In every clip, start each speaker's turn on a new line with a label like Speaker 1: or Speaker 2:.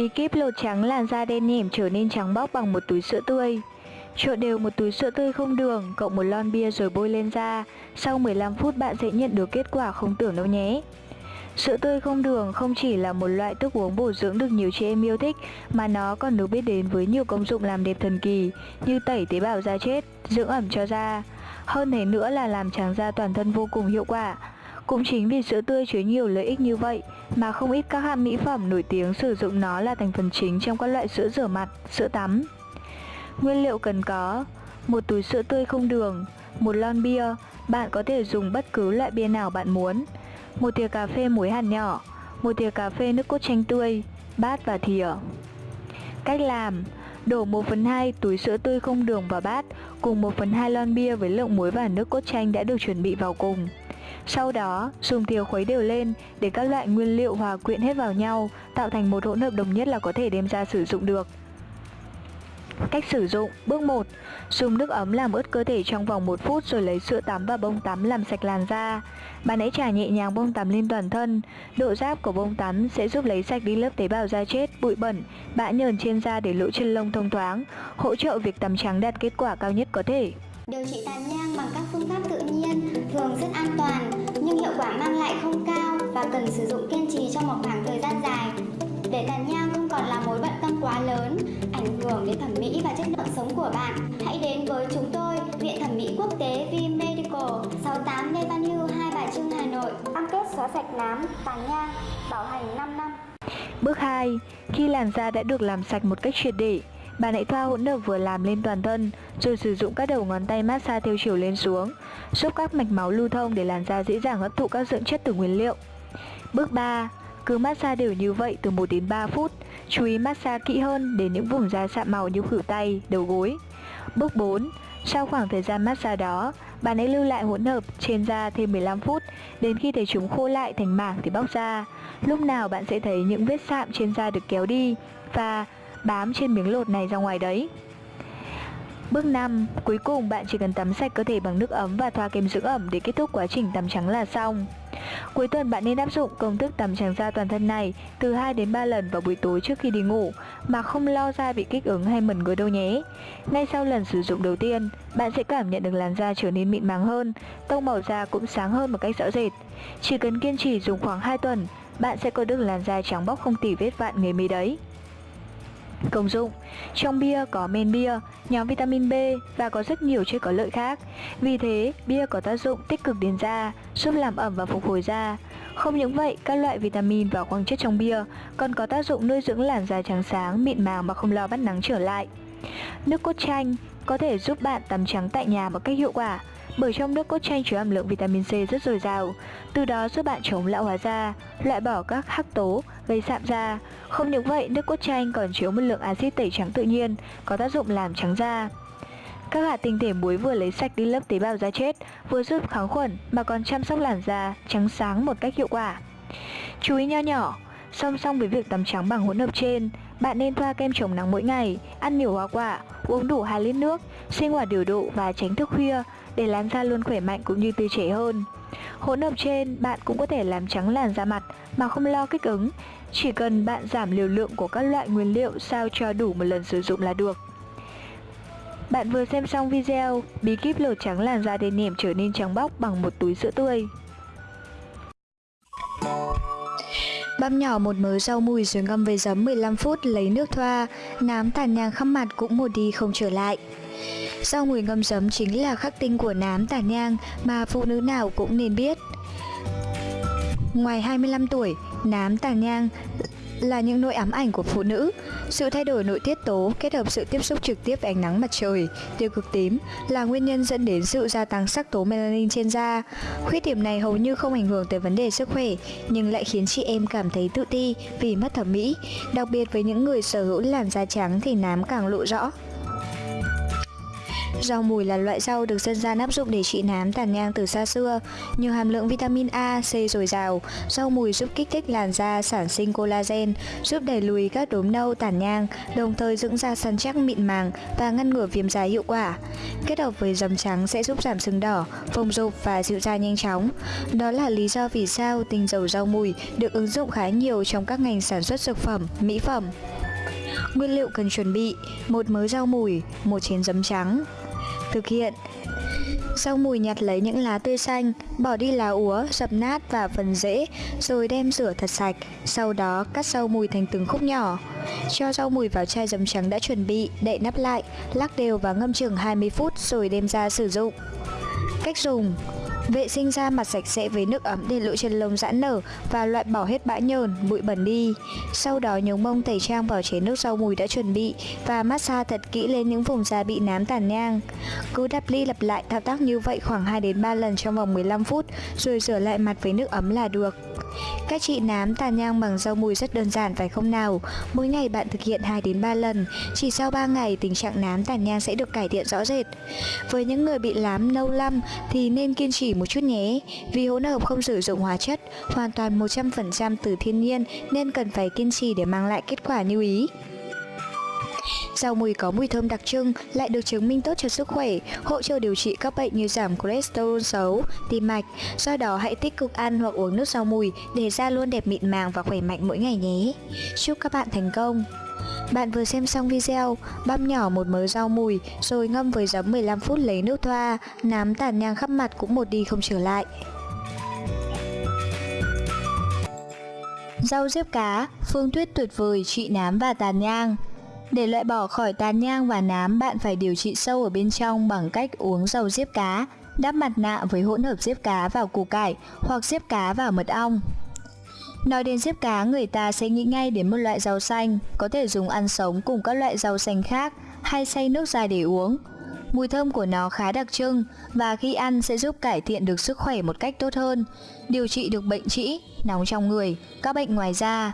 Speaker 1: Bí kíp lột trắng làn da đen nhẻm trở nên trắng bóc bằng một túi sữa tươi. Trộn đều một túi sữa tươi không đường, cộng một lon bia rồi bôi lên da. Sau 15 phút bạn sẽ nhận được kết quả không tưởng đâu nhé. Sữa tươi không đường không chỉ là một loại thức uống bổ dưỡng được nhiều chị em yêu thích mà nó còn được biết đến với nhiều công dụng làm đẹp thần kỳ như tẩy tế bào da chết, dưỡng ẩm cho da. Hơn thế nữa là làm trắng da toàn thân vô cùng hiệu quả. Cũng chính vì sữa tươi chứa nhiều lợi ích như vậy mà không ít các hãng mỹ phẩm nổi tiếng sử dụng nó là thành phần chính trong các loại sữa rửa mặt, sữa tắm. Nguyên liệu cần có một túi sữa tươi không đường, một lon bia, bạn có thể dùng bất cứ loại bia nào bạn muốn, một thìa cà phê muối hạt nhỏ, một thìa cà phê nước cốt chanh tươi, bát và thìa. Cách làm Đổ 1 phần 2 túi sữa tươi không đường vào bát cùng 1 phần 2 lon bia với lượng muối và nước cốt chanh đã được chuẩn bị vào cùng. Sau đó, dùng thìa khuấy đều lên để các loại nguyên liệu hòa quyện hết vào nhau, tạo thành một hỗn hợp đồng nhất là có thể đem ra sử dụng được. Cách sử dụng Bước 1 Dùng nước ấm làm ướt cơ thể trong vòng 1 phút rồi lấy sữa tắm và bông tắm làm sạch làn da. Bạn hãy trải nhẹ nhàng bông tắm lên toàn thân. Độ giáp của bông tắm sẽ giúp lấy sạch đi lớp tế bào da chết, bụi bẩn, bã nhờn trên da để lỗ chân lông thông thoáng, hỗ trợ việc tắm trắng đạt kết quả cao nhất có thể.
Speaker 2: Điều trị tàn nhang bằng các phương pháp tự nhiên thường rất an toàn nhưng hiệu quả mang lại không cao và cần sử dụng kiên trì trong một khoảng thời gian dài. Để tàn nhang không còn là mối bận tâm quá lớn, ảnh hưởng đến thẩm mỹ và chất lượng sống của bạn, hãy đến với chúng tôi, Viện Thẩm mỹ Quốc tế V Medical, 68 Lê Văn Hưu, Hai Bà Trưng, Hà Nội. Cam kết xóa sạch nám, tàn nhang, bảo hành 5 năm.
Speaker 1: Bước 2. Khi làn da đã được làm sạch một cách triệt để, bạn hãy thoa hỗn hợp vừa làm lên toàn thân, rồi sử dụng các đầu ngón tay massage theo chiều lên xuống, giúp các mạch máu lưu thông để làn da dễ dàng hấp thụ các dưỡng chất từ nguyên liệu. Bước 3. Cứ massage đều như vậy từ 1 đến 3 phút, chú ý massage kỹ hơn đến những vùng da sạm màu như khuỷu tay, đầu gối. Bước 4. Sau khoảng thời gian massage đó, bạn hãy lưu lại hỗn hợp trên da thêm 15 phút, đến khi thấy chúng khô lại thành mảng thì bóc ra. Lúc nào bạn sẽ thấy những vết sạm trên da được kéo đi và bám trên miếng lột này ra ngoài đấy. Bước 5. Cuối cùng bạn chỉ cần tắm sạch cơ thể bằng nước ấm và thoa kem dưỡng ẩm để kết thúc quá trình tắm trắng là xong. Cuối tuần bạn nên áp dụng công thức tắm trắng da toàn thân này từ 2 đến 3 lần vào buổi tối trước khi đi ngủ mà không lo da bị kích ứng hay mẩn ngứa đâu nhé. Ngay sau lần sử dụng đầu tiên, bạn sẽ cảm nhận được làn da trở nên mịn màng hơn, tông màu da cũng sáng hơn một cách rõ rệt. Chỉ cần kiên trì dùng khoảng 2 tuần, bạn sẽ có được làn da trắng bóc không tỉ vết vạn nghề mi đấy. Công dụng Trong bia có men bia, nhóm vitamin B và có rất nhiều chất có lợi khác. Vì thế, bia có tác dụng tích cực đến da, giúp làm ẩm và phục hồi da. Không những vậy, các loại vitamin và khoáng chất trong bia còn có tác dụng nuôi dưỡng làn da trắng sáng, mịn màng mà không lo bắt nắng trở lại. Nước cốt chanh có thể giúp bạn tắm trắng tại nhà một cách hiệu quả bởi trong nước cốt chanh chứa hàm lượng vitamin C rất dồi dào, từ đó giúp bạn chống lão hóa da, loại bỏ các hắc tố gây sạm da. Không những vậy, nước cốt chanh còn chứa một lượng axit tẩy trắng tự nhiên, có tác dụng làm trắng da. Các hạt tinh thể muối vừa lấy sạch đi lớp tế bào da chết, vừa giúp kháng khuẩn mà còn chăm sóc làn da trắng sáng một cách hiệu quả. Chú ý nho nhỏ, song song với việc tắm trắng bằng hỗn hợp trên, bạn nên thoa kem chống nắng mỗi ngày, ăn nhiều hoa quả, uống đủ 2 lít nước, sinh hoạt điều độ và tránh thức khuya để làn da luôn khỏe mạnh cũng như tươi trẻ hơn. Hỗn hợp trên bạn cũng có thể làm trắng làn da mặt mà không lo kích ứng, chỉ cần bạn giảm liều lượng của các loại nguyên liệu sao cho đủ một lần sử dụng là được. Bạn vừa xem xong video bí kíp lột trắng làn da đen nhẻm trở nên trắng bóc bằng một túi sữa tươi. Băm nhỏ một mớ rau mùi rồi ngâm với giấm 15 phút lấy nước thoa, nám tàn nhang khắp mặt cũng một đi không trở lại. Rau mùi ngâm giấm chính là khắc tinh của nám tàn nhang mà phụ nữ nào cũng nên biết. Ngoài 25 tuổi, nám tàn nhang là những nỗi ám ảnh của phụ nữ. Sự thay đổi nội tiết tố kết hợp sự tiếp xúc trực tiếp với ánh nắng mặt trời, tiêu cực tím là nguyên nhân dẫn đến sự gia tăng sắc tố melanin trên da. Khuyết điểm này hầu như không ảnh hưởng tới vấn đề sức khỏe, nhưng lại khiến chị em cảm thấy tự ti vì mất thẩm mỹ. Đặc biệt với những người sở hữu làn da trắng thì nám càng lộ rõ. Rau mùi là loại rau được dân gian áp dụng để trị nám tàn nhang từ xa xưa. Nhiều hàm lượng vitamin A, C dồi dào, rau mùi giúp kích thích làn da sản sinh collagen, giúp đẩy lùi các đốm nâu tàn nhang, đồng thời dưỡng da săn chắc mịn màng và ngăn ngừa viêm da hiệu quả. Kết hợp với giấm trắng sẽ giúp giảm sưng đỏ, phồng rộp và dịu da nhanh chóng. Đó là lý do vì sao tinh dầu rau mùi được ứng dụng khá nhiều trong các ngành sản xuất dược phẩm, mỹ phẩm. Nguyên liệu cần chuẩn bị một mớ rau mùi, một chén giấm trắng, Thực hiện sau mùi nhặt lấy những lá tươi xanh, bỏ đi lá úa, dập nát và phần rễ, rồi đem rửa thật sạch. Sau đó cắt rau mùi thành từng khúc nhỏ. Cho rau mùi vào chai giấm trắng đã chuẩn bị, đậy nắp lại, lắc đều và ngâm chừng 20 phút rồi đem ra sử dụng. Cách dùng Vệ sinh da mặt sạch sẽ với nước ấm để lỗ chân lông giãn nở và loại bỏ hết bã nhờn, bụi bẩn đi. Sau đó nhúng mông tẩy trang vào chế nước rau mùi đã chuẩn bị và massage thật kỹ lên những vùng da bị nám tàn nhang. Cứ đắp ly lặp lại thao tác như vậy khoảng 2 đến 3 lần trong vòng 15 phút rồi rửa lại mặt với nước ấm là được các chị nám tàn nhang bằng rau mùi rất đơn giản phải không nào? Mỗi ngày bạn thực hiện 2 đến 3 lần, chỉ sau 3 ngày tình trạng nám tàn nhang sẽ được cải thiện rõ rệt. Với những người bị nám nâu lăm thì nên kiên trì một chút nhé, vì hỗn hợp không sử dụng hóa chất, hoàn toàn 100% từ thiên nhiên nên cần phải kiên trì để mang lại kết quả như ý. Rau mùi có mùi thơm đặc trưng lại được chứng minh tốt cho sức khỏe, hỗ trợ điều trị các bệnh như giảm cholesterol xấu, tim mạch. Do đó hãy tích cực ăn hoặc uống nước rau mùi để da luôn đẹp mịn màng và khỏe mạnh mỗi ngày nhé. Chúc các bạn thành công! Bạn vừa xem xong video, băm nhỏ một mớ rau mùi rồi ngâm với giấm 15 phút lấy nước thoa, nám tàn nhang khắp mặt cũng một đi không trở lại. Rau diếp cá, phương tuyết tuyệt vời trị nám và tàn nhang. Để loại bỏ khỏi tàn nhang và nám, bạn phải điều trị sâu ở bên trong bằng cách uống dầu diếp cá, đắp mặt nạ với hỗn hợp diếp cá vào củ cải hoặc diếp cá vào mật ong. Nói đến diếp cá, người ta sẽ nghĩ ngay đến một loại rau xanh, có thể dùng ăn sống cùng các loại rau xanh khác hay xay nước dài để uống. Mùi thơm của nó khá đặc trưng và khi ăn sẽ giúp cải thiện được sức khỏe một cách tốt hơn, điều trị được bệnh trĩ, nóng trong người, các bệnh ngoài da.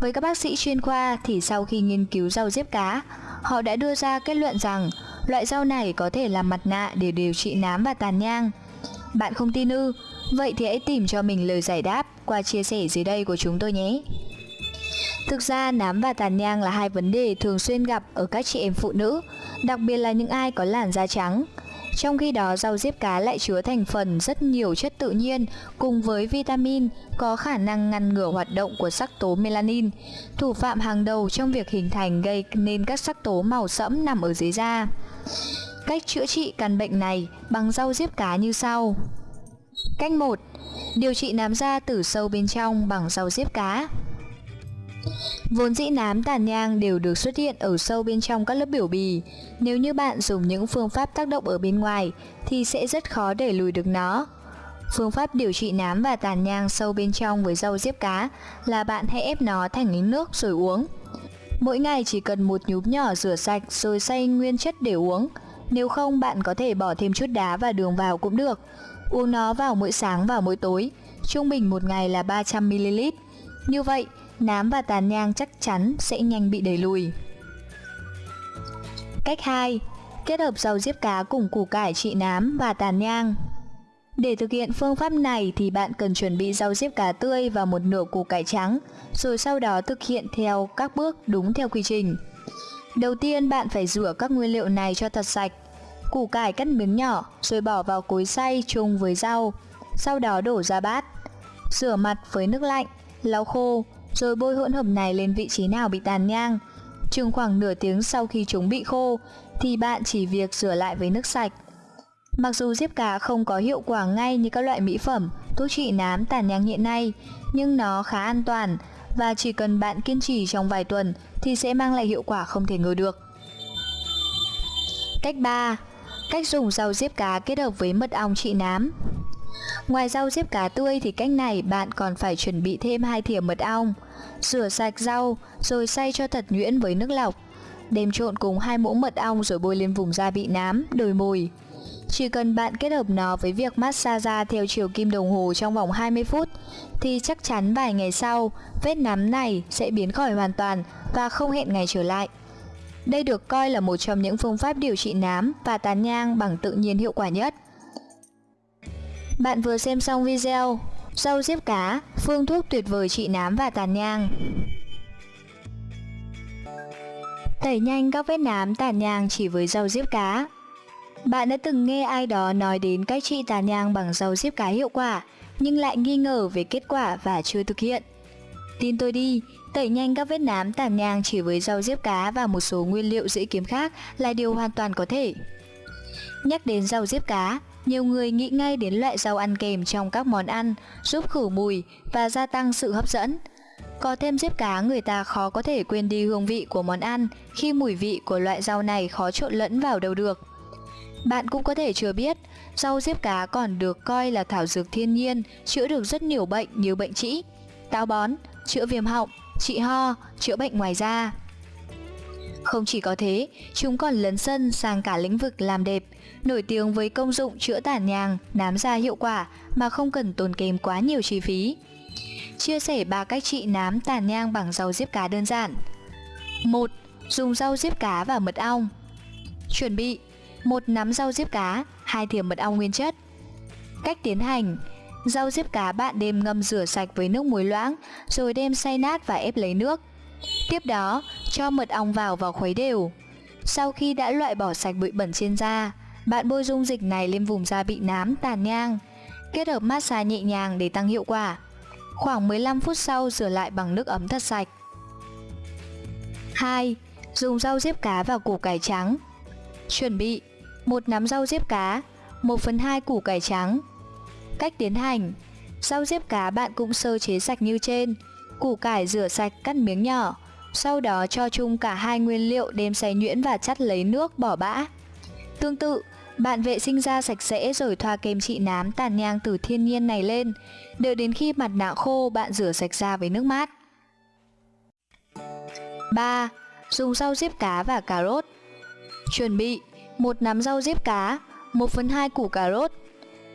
Speaker 1: Với các bác sĩ chuyên khoa thì sau khi nghiên cứu rau diếp cá, họ đã đưa ra kết luận rằng loại rau này có thể làm mặt nạ để điều trị nám và tàn nhang. Bạn không tin ư? Vậy thì hãy tìm cho mình lời giải đáp qua chia sẻ dưới đây của chúng tôi nhé. Thực ra nám và tàn nhang là hai vấn đề thường xuyên gặp ở các chị em phụ nữ, đặc biệt là những ai có làn da trắng. Trong khi đó, rau diếp cá lại chứa thành phần rất nhiều chất tự nhiên cùng với vitamin có khả năng ngăn ngừa hoạt động của sắc tố melanin, thủ phạm hàng đầu trong việc hình thành gây nên các sắc tố màu sẫm nằm ở dưới da. Cách chữa trị căn bệnh này bằng rau diếp cá như sau. Cách 1. Điều trị nám da từ sâu bên trong bằng rau diếp cá. Vốn dĩ nám tàn nhang đều được xuất hiện ở sâu bên trong các lớp biểu bì. Nếu như bạn dùng những phương pháp tác động ở bên ngoài, thì sẽ rất khó để lùi được nó. Phương pháp điều trị nám và tàn nhang sâu bên trong với rau diếp cá là bạn hãy ép nó thành những nước rồi uống. Mỗi ngày chỉ cần một nhúm nhỏ rửa sạch rồi xay nguyên chất để uống. Nếu không, bạn có thể bỏ thêm chút đá và đường vào cũng được. Uống nó vào mỗi sáng và mỗi tối. Trung bình một ngày là 300ml. Như vậy, nám và tàn nhang chắc chắn sẽ nhanh bị đẩy lùi. Cách 2. Kết hợp rau diếp cá cùng củ cải trị nám và tàn nhang. Để thực hiện phương pháp này thì bạn cần chuẩn bị rau diếp cá tươi và một nửa củ cải trắng, rồi sau đó thực hiện theo các bước đúng theo quy trình. Đầu tiên bạn phải rửa các nguyên liệu này cho thật sạch. Củ cải cắt miếng nhỏ rồi bỏ vào cối xay chung với rau, sau đó đổ ra bát. Rửa mặt với nước lạnh, lau khô, rồi bôi hỗn hợp này lên vị trí nào bị tàn nhang. Chừng khoảng nửa tiếng sau khi chúng bị khô thì bạn chỉ việc rửa lại với nước sạch. Mặc dù diếp cá không có hiệu quả ngay như các loại mỹ phẩm, thuốc trị nám tàn nhang hiện nay, nhưng nó khá an toàn và chỉ cần bạn kiên trì trong vài tuần thì sẽ mang lại hiệu quả không thể ngờ được. Cách 3. Cách dùng rau diếp cá kết hợp với mật ong trị nám. Ngoài rau diếp cá tươi thì cách này bạn còn phải chuẩn bị thêm hai thìa mật ong. Rửa sạch rau rồi xay cho thật nhuyễn với nước lọc. Đem trộn cùng hai muỗng mật ong rồi bôi lên vùng da bị nám, đồi mồi. Chỉ cần bạn kết hợp nó với việc massage da theo chiều kim đồng hồ trong vòng 20 phút thì chắc chắn vài ngày sau vết nám này sẽ biến khỏi hoàn toàn và không hẹn ngày trở lại. Đây được coi là một trong những phương pháp điều trị nám và tàn nhang bằng tự nhiên hiệu quả nhất. Bạn vừa xem xong video. Rau diếp cá, phương thuốc tuyệt vời trị nám và tàn nhang. Tẩy nhanh các vết nám tàn nhang chỉ với rau diếp cá. Bạn đã từng nghe ai đó nói đến cách trị tàn nhang bằng rau diếp cá hiệu quả Nhưng lại nghi ngờ về kết quả và chưa thực hiện. Tin tôi đi, tẩy nhanh các vết nám tàn nhang chỉ với rau diếp cá và một số nguyên liệu dễ kiếm khác là điều hoàn toàn có thể. Nhắc đến rau diếp cá, nhiều người nghĩ ngay đến loại rau ăn kèm trong các món ăn, giúp khử mùi và gia tăng sự hấp dẫn. Có thêm diếp cá người ta khó có thể quên đi hương vị của món ăn khi mùi vị của loại rau này khó trộn lẫn vào đâu được. Bạn cũng có thể chưa biết, rau diếp cá còn được coi là thảo dược thiên nhiên, chữa được rất nhiều bệnh như bệnh trĩ, táo bón, chữa viêm họng, trị ho, chữa bệnh ngoài da. Không chỉ có thế, chúng còn lấn sân sang cả lĩnh vực làm đẹp, nổi tiếng với công dụng chữa tàn nhang, nám da hiệu quả mà không cần tốn kém quá nhiều chi phí. Chia sẻ ba cách trị nám tàn nhang bằng rau diếp cá đơn giản. 1. Dùng rau diếp cá và mật ong. Chuẩn bị: một nắm rau diếp cá, hai thìa mật ong nguyên chất. Cách tiến hành: Rau diếp cá bạn đem ngâm rửa sạch với nước muối loãng, rồi đem xay nát và ép lấy nước. Tiếp đó, cho mật ong vào và khuấy đều. Sau khi đã loại bỏ sạch bụi bẩn trên da, bạn bôi dung dịch này lên vùng da bị nám, tàn nhang. Kết hợp massage nhẹ nhàng để tăng hiệu quả. Khoảng 15 phút sau rửa lại bằng nước ấm thật sạch. 2. Dùng rau diếp cá và củ cải trắng. Chuẩn bị: một nắm rau diếp cá, 1 phần 2 củ cải trắng. Cách tiến hành: Rau diếp cá bạn cũng sơ chế sạch như trên, củ cải rửa sạch cắt miếng nhỏ, sau đó cho chung cả hai nguyên liệu đem xay nhuyễn và chắt lấy nước bỏ bã. Tương tự, bạn vệ sinh da sạch sẽ rồi thoa kem trị nám tàn nhang từ thiên nhiên này lên, đợi đến khi mặt nạ khô bạn rửa sạch da với nước mát. 3. Dùng rau diếp cá và cà rốt. Chuẩn bị một nắm rau diếp cá, 1 phần 2 củ cà rốt.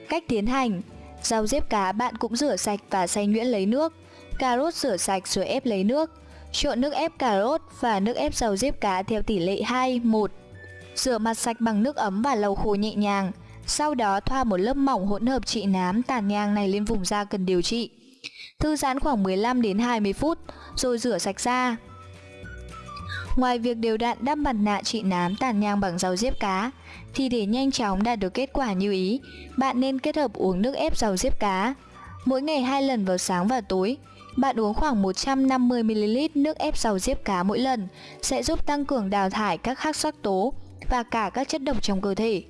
Speaker 1: Cách tiến hành Rau diếp cá bạn cũng rửa sạch và xay nhuyễn lấy nước. Cà rốt rửa sạch rồi ép lấy nước. Trộn nước ép cà rốt và nước ép rau diếp cá theo tỷ lệ 2, 1 Rửa mặt sạch bằng nước ấm và lau khô nhẹ nhàng. Sau đó thoa một lớp mỏng hỗn hợp trị nám tàn nhang này lên vùng da cần điều trị. Thư giãn khoảng 15 đến 20 phút rồi rửa sạch da. Ngoài việc đều đặn đắp mặt nạ trị nám tàn nhang bằng rau diếp cá, thì để nhanh chóng đạt được kết quả như ý, bạn nên kết hợp uống nước ép rau diếp cá. Mỗi ngày hai lần vào sáng và tối, bạn uống khoảng 150ml nước ép rau diếp cá mỗi lần sẽ giúp tăng cường đào thải các khắc sắc tố và cả các chất độc trong cơ thể.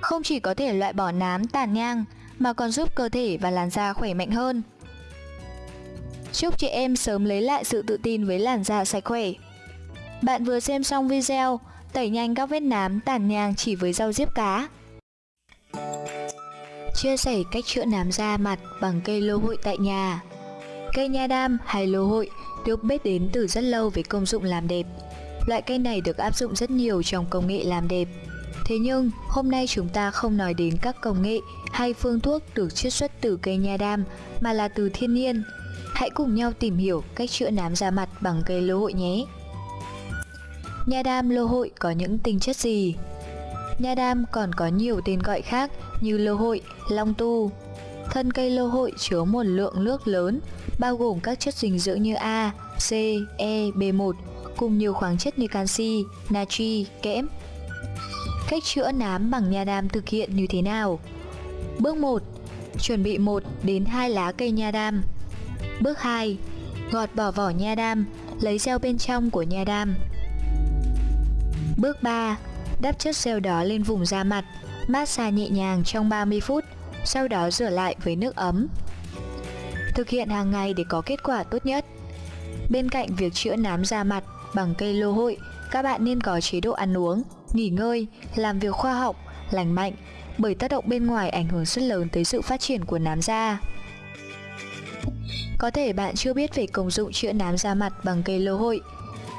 Speaker 1: Không chỉ có thể loại bỏ nám, tàn nhang, mà còn giúp cơ thể và làn da khỏe mạnh hơn. Chúc chị em sớm lấy lại sự tự tin với làn da sạch khỏe. Bạn vừa xem xong video, tẩy nhanh các vết nám, tàn nhang chỉ với rau diếp cá. Chia sẻ cách chữa nám da mặt bằng cây lô hội tại nhà. Cây nha đam hay lô hội được biết đến từ rất lâu với công dụng làm đẹp. Loại cây này được áp dụng rất nhiều trong công nghệ làm đẹp. Thế nhưng, hôm nay chúng ta không nói đến các công nghệ hay phương thuốc được chiết xuất từ cây nha đam mà là từ thiên nhiên. Hãy cùng nhau tìm hiểu cách chữa nám da mặt bằng cây lô hội nhé. Nha đam lô hội có những tinh chất gì? Nha đam còn có nhiều tên gọi khác như lô hội, long tu. Thân cây lô hội chứa một lượng nước lớn, bao gồm các chất dinh dưỡng như A, C, E, B1 cùng nhiều khoáng chất như canxi, natri, kẽm. Cách chữa nám bằng nha đam thực hiện như thế nào? Bước 1. Chuẩn bị 1 đến 2 lá cây nha đam. Bước 2. Gọt bỏ vỏ nha đam, lấy gel bên trong của nha đam. Bước 3. Đắp chất gel đó lên vùng da mặt, massage nhẹ nhàng trong 30 phút, sau đó rửa lại với nước ấm. Thực hiện hàng ngày để có kết quả tốt nhất. Bên cạnh việc chữa nám da mặt, Bằng cây lô hội, các bạn nên có chế độ ăn uống, nghỉ ngơi, làm việc khoa học, lành mạnh bởi tác động bên ngoài ảnh hưởng rất lớn tới sự phát triển của nám da. Có thể bạn chưa biết về công dụng chữa nám da mặt bằng cây lô hội,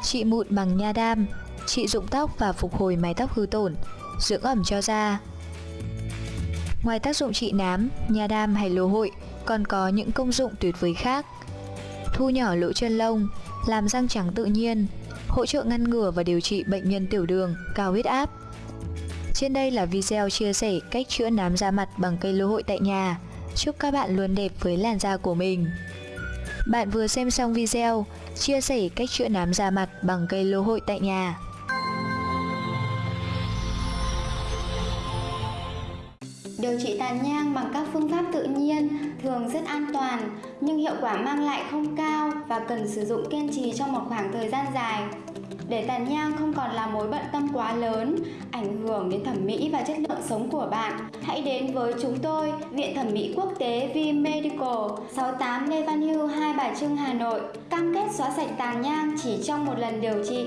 Speaker 1: trị mụn bằng nha đam, trị rụng tóc và phục hồi mái tóc hư tổn, dưỡng ẩm cho da. Ngoài tác dụng trị nám, nha đam hay lô hội còn có những công dụng tuyệt vời khác. Thu nhỏ lỗ chân lông, làm răng trắng tự nhiên, hỗ trợ ngăn ngừa và điều trị bệnh nhân tiểu đường, cao huyết áp. Trên đây là video chia sẻ cách chữa nám da mặt bằng cây lô hội tại nhà. Chúc các bạn luôn đẹp với làn da của mình. Bạn vừa xem xong video chia sẻ cách chữa nám da mặt bằng cây lô hội tại nhà.
Speaker 2: Điều trị tàn nhang bằng các phương pháp tự nhiên thường rất an toàn nhưng hiệu quả mang lại không cao và cần sử dụng kiên trì trong một khoảng thời gian dài. Để tàn nhang không còn là mối bận tâm quá lớn, ảnh hưởng đến thẩm mỹ và chất lượng sống của bạn, hãy đến với chúng tôi, Viện Thẩm mỹ Quốc tế V Medical, 68 Lê Văn Hưu, Hai Bà Trưng, Hà Nội, cam kết xóa sạch tàn nhang chỉ trong một lần điều trị.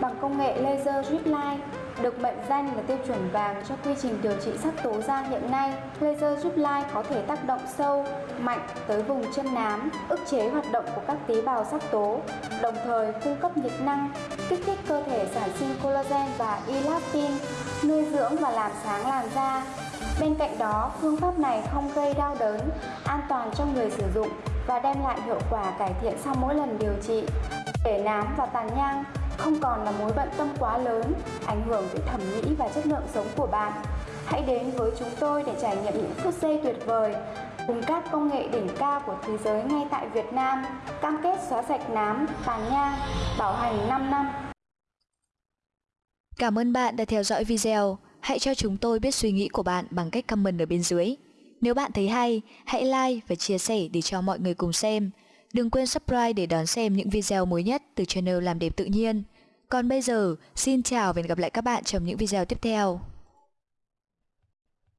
Speaker 2: Bằng công nghệ laser drip line, được mệnh danh là tiêu chuẩn vàng cho quy trình điều trị sắc tố da hiện nay, laser giúp lai có thể tác động sâu, mạnh tới vùng chân nám, ức chế hoạt động của các tế bào sắc tố, đồng thời cung cấp nhiệt năng, kích thích cơ thể sản sinh collagen và elastin, nuôi dưỡng và làm sáng làn da. Bên cạnh đó, phương pháp này không gây đau đớn, an toàn cho người sử dụng và đem lại hiệu quả cải thiện sau mỗi lần điều trị. Để nám và tàn nhang không còn là mối bận tâm quá lớn, ảnh hưởng tới thẩm mỹ và chất lượng sống của bạn. Hãy đến với chúng tôi để trải nghiệm những phút giây tuyệt vời cùng các công nghệ đỉnh cao của thế giới ngay tại Việt Nam, cam kết xóa sạch nám, tàn nhang, bảo hành 5 năm.
Speaker 1: Cảm ơn bạn đã theo dõi video. Hãy cho chúng tôi biết suy nghĩ của bạn bằng cách comment ở bên dưới. Nếu bạn thấy hay, hãy like và chia sẻ để cho mọi người cùng xem. Đừng quên subscribe để đón xem những video mới nhất từ channel Làm Đẹp Tự Nhiên. Còn bây giờ, xin chào và hẹn gặp lại các bạn trong những video tiếp theo.